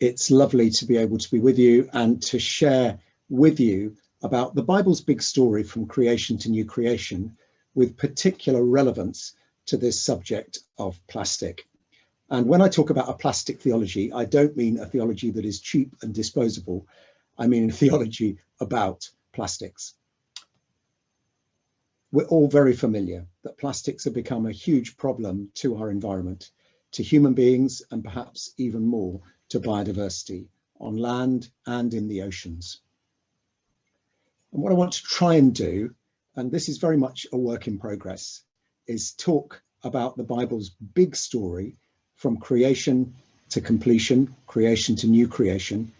It's lovely to be able to be with you and to share with you about the Bible's big story from creation to new creation with particular relevance to this subject of plastic. And when I talk about a plastic theology, I don't mean a theology that is cheap and disposable. I mean a theology about plastics. We're all very familiar that plastics have become a huge problem to our environment, to human beings, and perhaps even more to biodiversity on land and in the oceans. And what I want to try and do, and this is very much a work in progress, is talk about the Bible's big story from creation to completion, creation to new creation,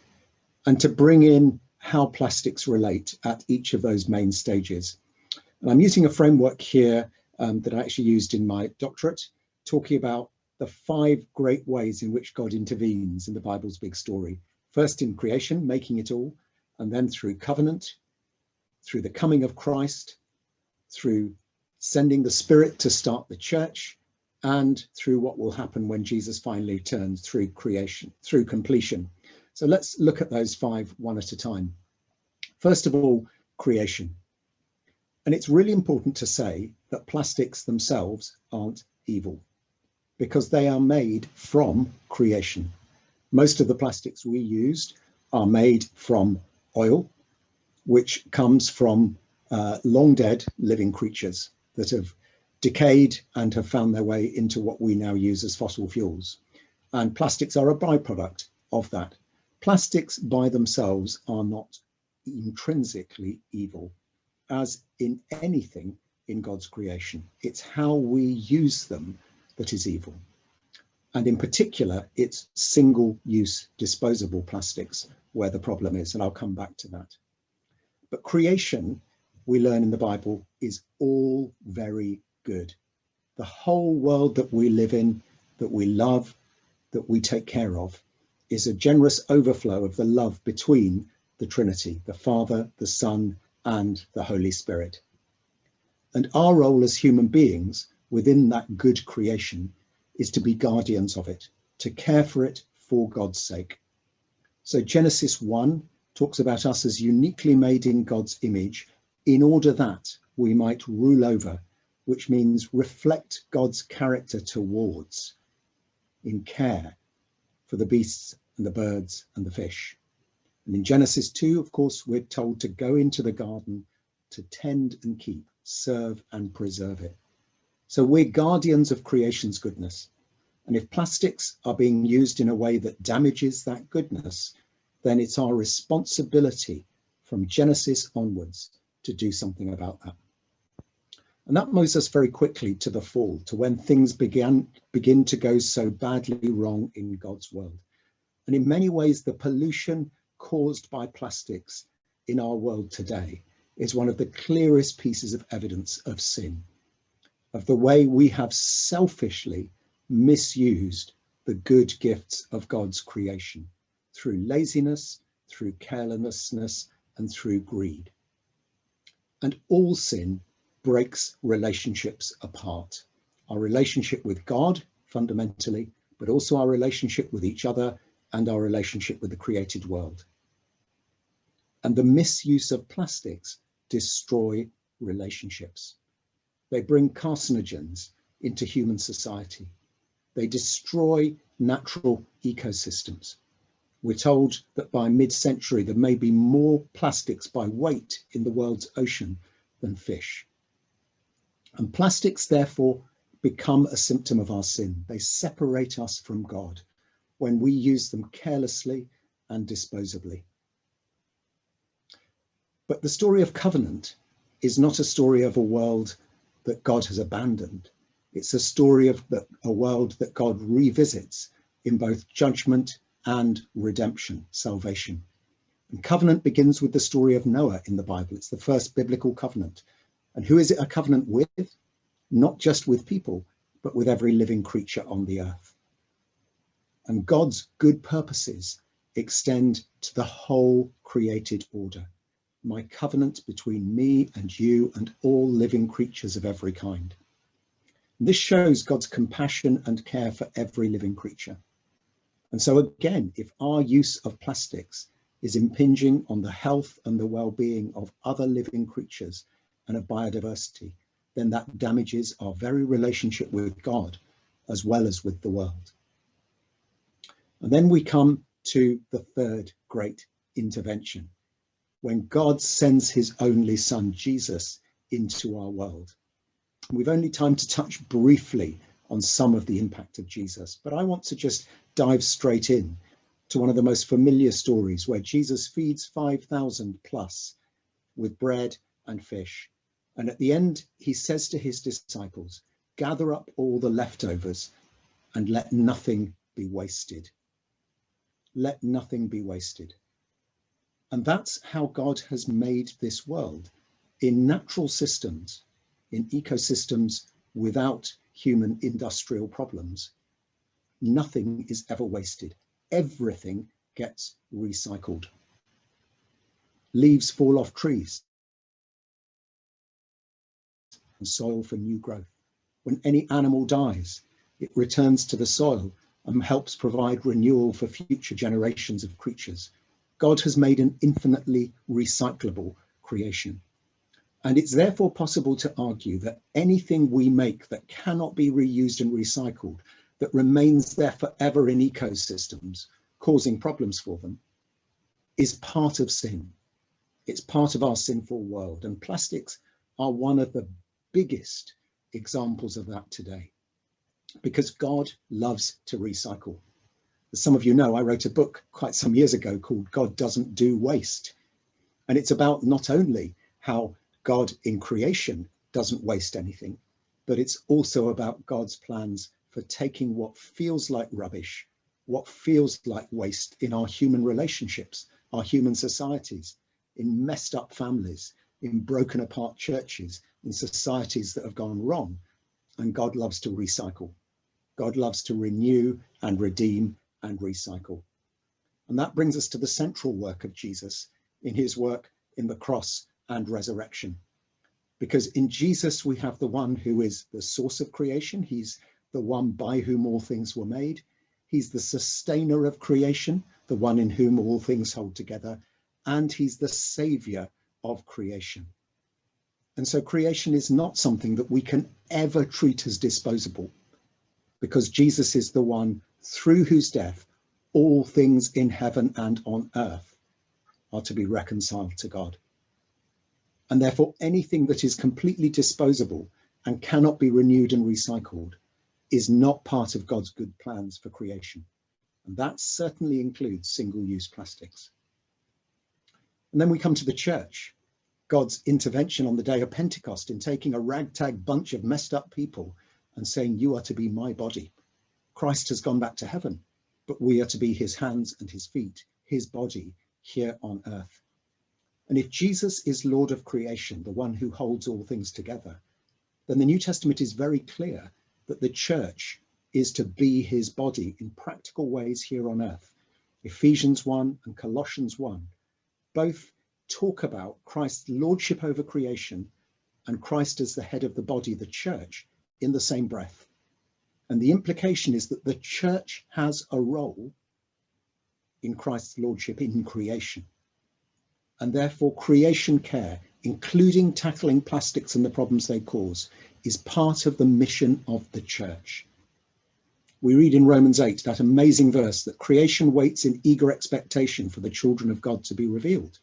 and to bring in how plastics relate at each of those main stages. And I'm using a framework here um, that I actually used in my doctorate, talking about the five great ways in which God intervenes in the Bible's big story. First in creation, making it all, and then through covenant, through the coming of Christ, through sending the Spirit to start the church, and through what will happen when Jesus finally returns through creation, through completion. So let's look at those five one at a time. First of all, creation. And it's really important to say that plastics themselves aren't evil because they are made from creation. Most of the plastics we used are made from oil, which comes from uh, long dead living creatures that have decayed and have found their way into what we now use as fossil fuels. And plastics are a byproduct of that. Plastics by themselves are not intrinsically evil, as in anything in God's creation. It's how we use them that is evil. And in particular, it's single-use disposable plastics where the problem is, and I'll come back to that. But creation, we learn in the Bible, is all very good. The whole world that we live in, that we love, that we take care of, is a generous overflow of the love between the Trinity, the Father, the Son, and the Holy Spirit. And our role as human beings within that good creation is to be guardians of it, to care for it for God's sake. So Genesis 1 talks about us as uniquely made in God's image in order that we might rule over, which means reflect God's character towards in care for the beasts and the birds and the fish. And in Genesis 2, of course, we're told to go into the garden to tend and keep, serve and preserve it. So we're guardians of creation's goodness. And if plastics are being used in a way that damages that goodness, then it's our responsibility from Genesis onwards to do something about that. And that moves us very quickly to the fall, to when things began begin to go so badly wrong in God's world. And in many ways, the pollution caused by plastics in our world today is one of the clearest pieces of evidence of sin, of the way we have selfishly misused the good gifts of God's creation through laziness, through carelessness, and through greed. And all sin breaks relationships apart. Our relationship with God, fundamentally, but also our relationship with each other and our relationship with the created world. And the misuse of plastics destroy relationships. They bring carcinogens into human society. They destroy natural ecosystems. We're told that by mid-century, there may be more plastics by weight in the world's ocean than fish. And plastics, therefore, become a symptom of our sin. They separate us from God when we use them carelessly and disposably. But the story of covenant is not a story of a world that God has abandoned. It's a story of the, a world that God revisits in both judgment and redemption, salvation. And covenant begins with the story of Noah in the Bible. It's the first biblical covenant. And who is it a covenant with? Not just with people, but with every living creature on the earth. And God's good purposes extend to the whole created order. My covenant between me and you and all living creatures of every kind. This shows God's compassion and care for every living creature. And so again, if our use of plastics is impinging on the health and the well-being of other living creatures and of biodiversity, then that damages our very relationship with God as well as with the world. And then we come to the third great intervention, when God sends his only son, Jesus, into our world. We've only time to touch briefly on some of the impact of Jesus, but I want to just dive straight in to one of the most familiar stories where Jesus feeds 5,000 plus with bread and fish. And at the end, he says to his disciples, gather up all the leftovers and let nothing be wasted. Let nothing be wasted. And that's how God has made this world in natural systems, in ecosystems without human industrial problems. Nothing is ever wasted. Everything gets recycled. Leaves fall off trees and soil for new growth. When any animal dies, it returns to the soil and helps provide renewal for future generations of creatures. God has made an infinitely recyclable creation. And it's therefore possible to argue that anything we make that cannot be reused and recycled, that remains there forever in ecosystems, causing problems for them, is part of sin. It's part of our sinful world. And plastics are one of the biggest examples of that today, because God loves to recycle as some of you know, I wrote a book quite some years ago called God Doesn't Do Waste. And it's about not only how God in creation doesn't waste anything, but it's also about God's plans for taking what feels like rubbish, what feels like waste in our human relationships, our human societies, in messed up families, in broken apart churches, in societies that have gone wrong. And God loves to recycle. God loves to renew and redeem and recycle. And that brings us to the central work of Jesus in his work in the cross and resurrection. Because in Jesus, we have the one who is the source of creation. He's the one by whom all things were made. He's the sustainer of creation, the one in whom all things hold together. And he's the savior of creation. And so creation is not something that we can ever treat as disposable because Jesus is the one through whose death all things in heaven and on earth are to be reconciled to God. And therefore anything that is completely disposable and cannot be renewed and recycled is not part of God's good plans for creation. And that certainly includes single-use plastics. And then we come to the church, God's intervention on the day of Pentecost in taking a ragtag bunch of messed up people and saying, you are to be my body. Christ has gone back to heaven, but we are to be his hands and his feet, his body here on earth. And if Jesus is Lord of creation, the one who holds all things together, then the New Testament is very clear that the church is to be his body in practical ways here on earth. Ephesians 1 and Colossians 1 both talk about Christ's lordship over creation and Christ as the head of the body, the church, in the same breath. And the implication is that the church has a role in Christ's lordship in creation. And therefore creation care, including tackling plastics and the problems they cause, is part of the mission of the church. We read in Romans 8, that amazing verse that creation waits in eager expectation for the children of God to be revealed.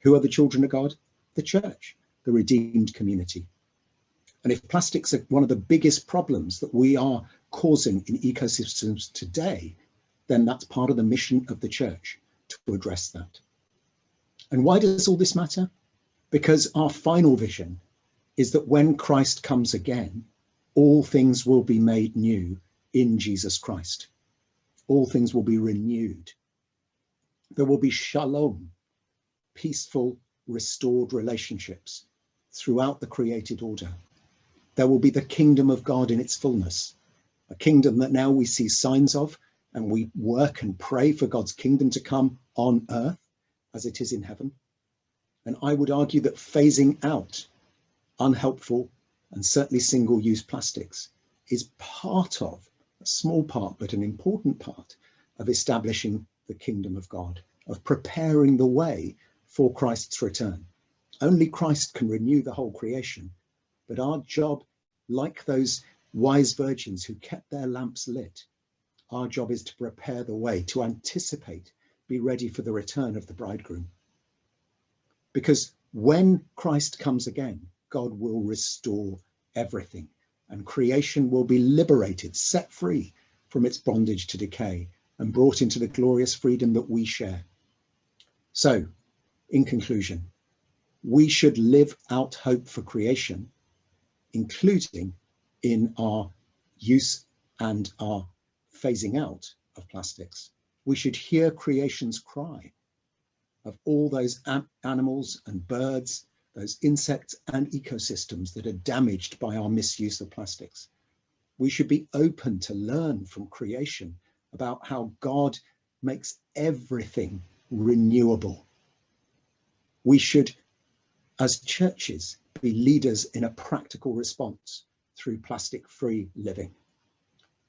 Who are the children of God? The church, the redeemed community. And if plastics are one of the biggest problems that we are causing in ecosystems today, then that's part of the mission of the church to address that. And why does all this matter? Because our final vision is that when Christ comes again, all things will be made new in Jesus Christ. All things will be renewed. There will be shalom, peaceful, restored relationships throughout the created order there will be the kingdom of God in its fullness, a kingdom that now we see signs of and we work and pray for God's kingdom to come on earth as it is in heaven. And I would argue that phasing out unhelpful and certainly single-use plastics is part of, a small part, but an important part of establishing the kingdom of God, of preparing the way for Christ's return. Only Christ can renew the whole creation, but our job, like those wise virgins who kept their lamps lit, our job is to prepare the way, to anticipate, be ready for the return of the bridegroom. Because when Christ comes again, God will restore everything and creation will be liberated, set free from its bondage to decay and brought into the glorious freedom that we share. So, in conclusion, we should live out hope for creation, including in our use and our phasing out of plastics. We should hear creation's cry of all those animals and birds, those insects and ecosystems that are damaged by our misuse of plastics. We should be open to learn from creation about how God makes everything renewable. We should, as churches, be leaders in a practical response through plastic-free living.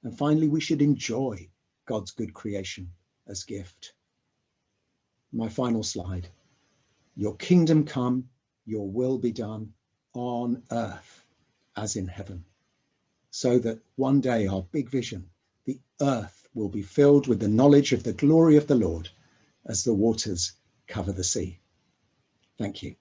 And finally, we should enjoy God's good creation as gift. My final slide. Your kingdom come, your will be done on earth as in heaven. So that one day our big vision, the earth will be filled with the knowledge of the glory of the Lord as the waters cover the sea. Thank you.